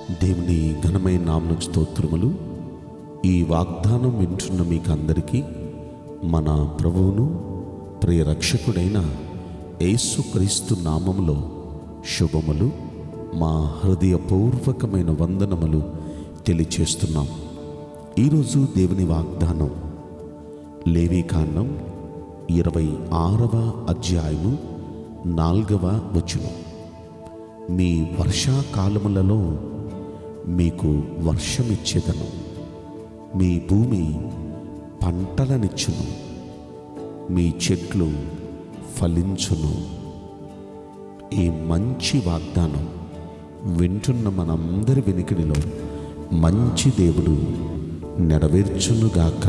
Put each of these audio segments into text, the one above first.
దేవుని ఘనమైన నామను స్తోత్రములు. ఈ వాగ్దానం వింటున్న మీకు అందరికీ మన ప్రభువును ప్రియరక్షకుడైన యేసుక్రీస్తు నామములో శుభములు. మా హృదయపూర్వకమైన వందనములు తెలియచేస్తున్నాం. ఈరోజు దేవుని వాగ్దానం లేవీకాండం ఇరవై ఆరవ అధ్యాయము నాలుగవ వచనం. మీ వర్షాకాలములలో మీకు వర్షమిచ్చేదను. మీ భూమి పంటలనిచ్చును. మీ చెట్లు ఫలించును. ఈ మంచి వాగ్దానం వింటున్న మనందరి వెనుకడిలో మంచి దేవుడు నెరవేర్చునుగాక.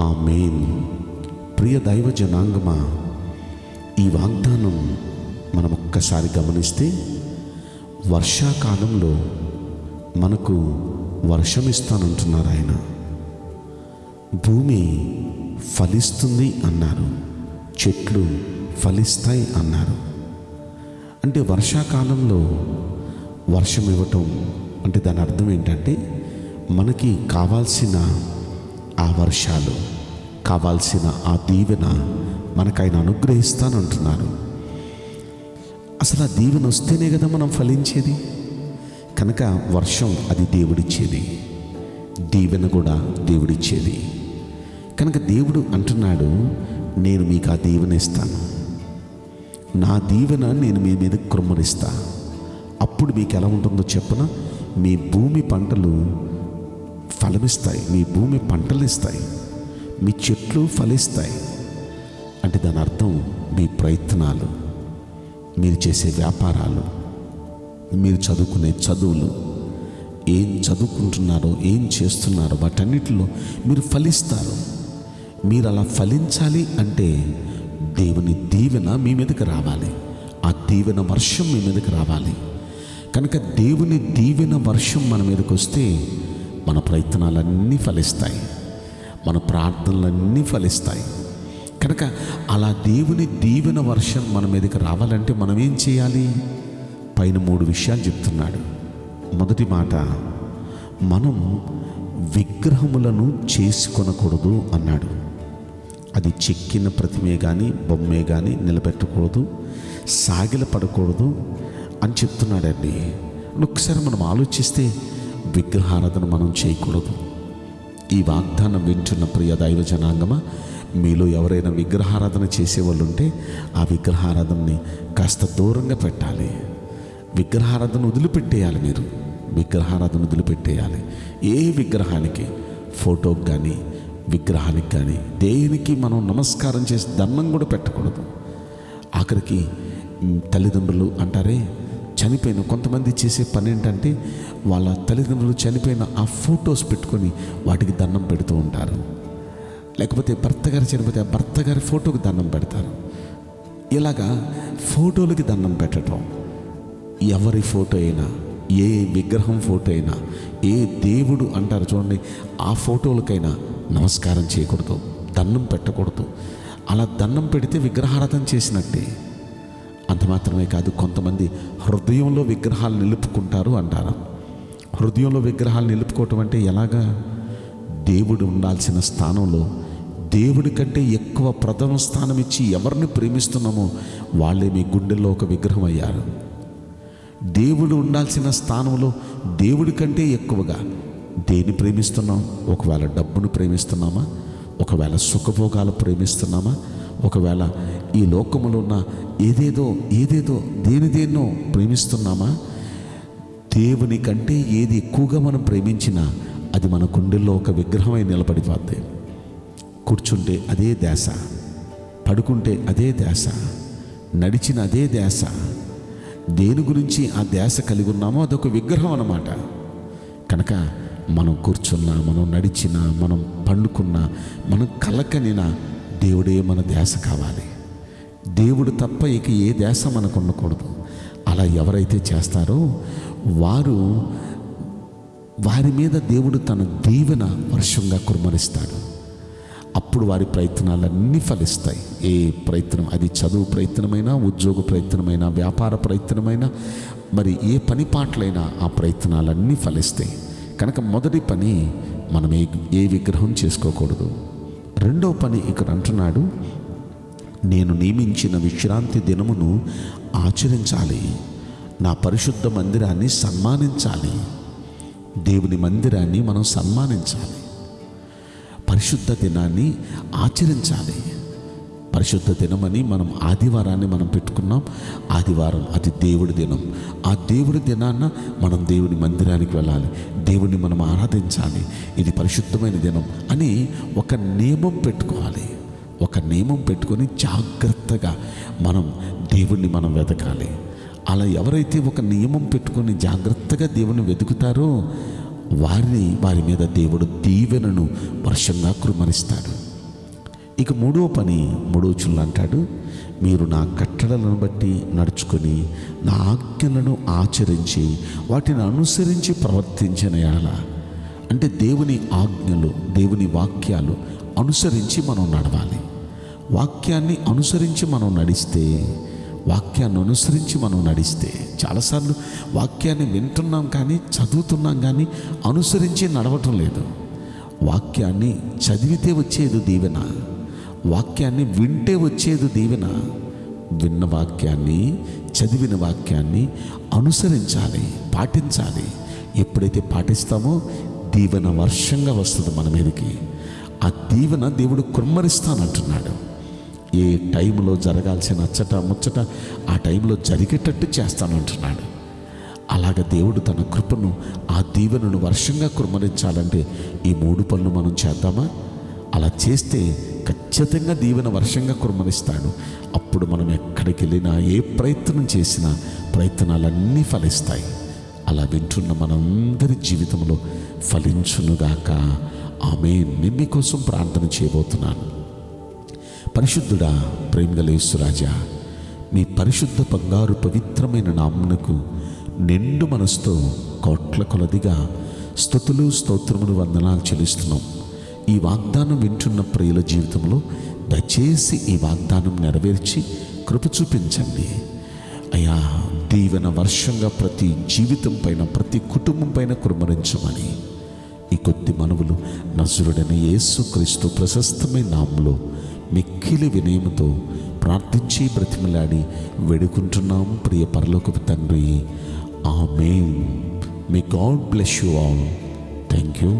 ఆమేన్. ప్రియ దైవ జనాంగమా ఈ వాగ్దానం మనం ఒక్కసారి గమనిస్తే వర్షాకాలంలో మనకు వర్షం ఇస్తానంటున్నారు ఆయన. భూమి ఫలిస్తుంది అన్నారు. చెట్లు ఫలిస్తాయి అన్నారు. అంటే వర్షాకాలంలో వర్షం ఇవ్వటం అంటే దాని అర్థం ఏంటంటే మనకి కావాల్సిన ఆ వర్షాలు కావాల్సిన ఆ దీవెన మనకు ఆయన అనుగ్రహిస్తానంటున్నారు. అసలు ఆ దీవెన వస్తేనే కదా మనం ఫలించేది? కనుక వర్షం అది దేవుడిచ్చేది. దీవెన కూడా దేవుడిచ్చేది. కనుక దేవుడు అంటున్నాడు నేను మీకు ఆ దీవెన ఇస్తాను. నా దీవెన నేను మీ మీద కృమ్మరిస్తా అప్పుడు మీకు ఎలా ఉంటుందో చెప్పన? మీ భూమి పంటలు ఫలమిస్తాయి. మీ భూమి పంటలు ఇస్తాయి. మీ చెట్లు ఫలిస్తాయి. అంటే దాని అర్థం మీ ప్రయత్నాలు మీరు చేసే వ్యాపారాలు. మీరు చదువుకునే చదువులు ఏం చదువుకుంటున్నారో ఏం చేస్తున్నారో వాటన్నిటిలో మీరు ఫలిస్తారు. మీరు అలా ఫలించాలి అంటే దేవుని దీవెన మీ మీదకి రావాలి. ఆ దీవెన వర్షం మీ మీదకి రావాలి. కనుక దేవుని దీవెన వర్షం మన మీదకి వస్తే మన ప్రయత్నాలన్నీ ఫలిస్తాయి. మన ప్రార్థనలన్నీ ఫలిస్తాయి. కనుక అలా దేవుని దీవెన వర్షం మన మీదకి రావాలంటే మనం ఏం చేయాలి? పైన మూడు విషయాలు చెప్తున్నాడు. మొదటి మాట మనం విగ్రహములను చేసుకొనకూడదు అన్నాడు. అది చెక్కిన ప్రతిమే కానీ బొమ్మే కానీ నిలబెట్టకూడదు సాగిల పడకూడదు అని చెప్తున్నాడండి. ఒకసారి మనం ఆలోచిస్తే విగ్రహారాధన మనం చేయకూడదు. ఈ వాగ్దానం వింటున్న ప్రియ దైవ జనాంగమా మీలో ఎవరైనా విగ్రహారాధన చేసేవాళ్ళు ఉంటే ఆ విగ్రహారాధనని కాస్త దూరంగా పెట్టాలి. విగ్రహారాధన వదిలిపెట్టేయాలి మీరు. విగ్రహారాధన వదిలిపెట్టేయాలి. ఏ విగ్రహానికి? ఫోటోకి కానీ విగ్రహానికి కానీ దేనికి మనం నమస్కారం చేసి దండం కూడా పెట్టకూడదు. ఆఖరికి తల్లిదండ్రులు అంటారే చనిపోయిన కొంతమంది చేసే పని ఏంటంటే వాళ్ళ తల్లిదండ్రులు చనిపోయిన ఆ ఫొటోస్ పెట్టుకొని వాటికి దండం పెడుతూ ఉంటారు. లేకపోతే భర్త గారు చనిపోతే ఆ భర్త గారి ఫోటోకి దండం పెడతారు. ఇలాగా ఫోటోలకి దండం పెట్టడం. ఎవరి ఫోటో అయినా ఏ విగ్రహం ఫోటో అయినా ఏ దేవుడు అంటారు చూడండి ఆ ఫోటోలకైనా నమస్కారం చేయకూడదు దండం పెట్టకూడదు. అలా దండం పెడితే విగ్రహారాధన చేసినట్టే. అంత మాత్రమే కాదు కొంతమంది హృదయంలో విగ్రహాలు నిలుపుకుంటారు అంటారు. హృదయంలో విగ్రహాలు నిలుపుకోవటం అంటే ఎలాగా? దేవుడు ఉండాల్సిన స్థానంలో దేవుడి కంటే ఎక్కువ ప్రథమ స్థానం ఇచ్చి ఎవరిని ప్రేమిస్తున్నామో వాళ్ళే మీ గుండెల్లో ఒక విగ్రహం అయ్యారు. దేవుడు ఉండాల్సిన స్థానంలో దేవుడి కంటే ఎక్కువగా దేని ప్రేమిస్తున్నాం? ఒకవేళ డబ్బును ప్రేమిస్తున్నామా? ఒకవేళ సుఖభోగాలు ప్రేమిస్తున్నామా? ఒకవేళ ఈ లోకములో ఉన్న ఏదేదో ఏదేదో దేని దేన్నో ప్రేమిస్తున్నామా? దేవుని కంటే ఏది ఎక్కువగా మనం ప్రేమించినా అది మన గుండెల్లో ఒక విగ్రహమై నిలబడిపోద్ది. కూర్చుంటే అదే దేశ పడుకుంటే అదే దేశ నడిచిన అదే దేశ దేని గురించి ఆ ధ్యాస కలిగి ఉన్నామో అదొక విగ్రహం అన్నమాట. కనుక మనం కూర్చున్నా మనం నడిచినా మనం పండుకున్నా మనం కలకనినా దేవుడే మన ధ్యాస కావాలి. దేవుడు తప్ప ఇక ఏ ధ్యాస మనకు ఉండకూడదు. అలా ఎవరైతే చేస్తారో వారు వారి మీద దేవుడు తన దీవెన వర్షంగా కురుమరిస్తాడు అప్పుడు వారి ప్రయత్నాలన్నీ ఫలిస్తాయి. ఏ ప్రయత్నం అది చదువు ప్రయత్నమైనా ఉద్యోగ ప్రయత్నమైనా వ్యాపార ప్రయత్నమైనా మరి ఏ పని పాటలైనా ఆ ప్రయత్నాలన్నీ ఫలిస్తాయి. కనుక మొదటి పని మనం ఏ ఏ విగ్రహం చేసుకోకూడదు. రెండో పని ఇక్కడ అంటున్నాడు నేను నియమించిన విశ్రాంతి దినమును ఆచరించాలి. నా పరిశుద్ధ మందిరాన్ని సన్మానించాలి. దేవుని మందిరాన్ని మనం సన్మానించాలి. పరిశుద్ధ దినాన్ని ఆచరించాలి. పరిశుద్ధ దినమని మనం ఆదివారాన్ని మనం పెట్టుకున్నాం. ఆదివారం అది దేవుడి దినం. ఆ దేవుడి దినాన్న మనం దేవుని మందిరానికి వెళ్ళాలి. దేవుని మనం ఆరాధించాలి. ఇది పరిశుద్ధమైన దినం అని ఒక నియమం పెట్టుకోవాలి. ఒక నియమం పెట్టుకొని జాగ్రత్తగా మనం దేవుణ్ణి మనం వెతకాలి. అలా ఎవరైతే ఒక నియమం పెట్టుకొని జాగ్రత్తగా దేవుని వెతుకుతారో వారిని వారి మీద దేవుడు దీవెనను వర్షంగా కురుమరిస్తాడు ఇక మూడో పని మూడో చుల్లు అంటాడు మీరు నా కట్టడలను బట్టి నడుచుకొని నా ఆజ్ఞలను ఆచరించి వాటిని అనుసరించి ప్రవర్తించిన ఎడల అంటే దేవుని ఆజ్ఞలు దేవుని వాక్యాలు అనుసరించి మనం నడవాలి. వాక్యాన్ని అనుసరించి మనం నడిస్తే వాక్యాన్ని అనుసరించి మనం నడిస్తే చాలాసార్లు వాక్యాన్ని వింటున్నాం కానీ చదువుతున్నాం కానీ అనుసరించి నడవటం లేదు. వాక్యాన్ని చదివితే వచ్చేది దీవెన. వాక్యాన్ని వింటే వచ్చేది దీవెన. విన్న వాక్యాన్ని చదివిన వాక్యాన్ని అనుసరించాలి పాటించాలి. ఎప్పుడైతే పాటిస్తామో దీవెన వర్షంగా వస్తుంది మన మీదకి. ఆ దీవెన దేవుడు కుమ్మరిస్తానంటున్నాడు. ఏ టైంలో జరగాల్సిన అచ్చట ముచ్చట ఆ టైంలో జరిగేటట్టు చేస్తానంటున్నాడు అలాగ దేవుడు తన కృపను ఆ దీవెనను వర్షంగా కురమరించాలంటే ఈ మూడు పనులు మనం చేద్దామా? అలా చేస్తే ఖచ్చితంగా దీవెన వర్షంగా కురమరిస్తాడు. అప్పుడు మనం ఎక్కడికి వెళ్ళినా ఏ ప్రయత్నం చేసినా ప్రయత్నాలన్నీ ఫలిస్తాయి. అలా వింటున్న మనందరి జీవితంలో ఫలించునుగాక. ఆమె నిమ్మి కోసం ప్రార్థన చేయబోతున్నాను. పరిశుద్ధుడా ప్రేమగలేశ్వరాజా మీ పరిశుద్ధ బంగారు పవిత్రమైన నామునకు నిండు మనసుతో కోట్ల కొలదిగా స్థుతులు స్తోత్రములు వందనాలు చెల్లిస్తున్నాం. ఈ వాగ్దానం వింటున్న ప్రియుల జీవితంలో దయచేసి ఈ వాగ్దానం నెరవేర్చి కృప చూపించండి. అయా దీవెన వర్షంగా ప్రతి జీవితం పైన ప్రతి కుటుంబం పైన కురుమరించమని ఈ కొద్ది మనవులు నజరుడని యేసుక్రీస్తు ప్రశస్తమైన నామంలో మిక్కిలి వినయముతో ప్రార్థించి బ్రతిమలాడి వేడుకుంటున్నాం ప్రియ పరలోకపు తండ్రి. ఆమె may God bless you all thank you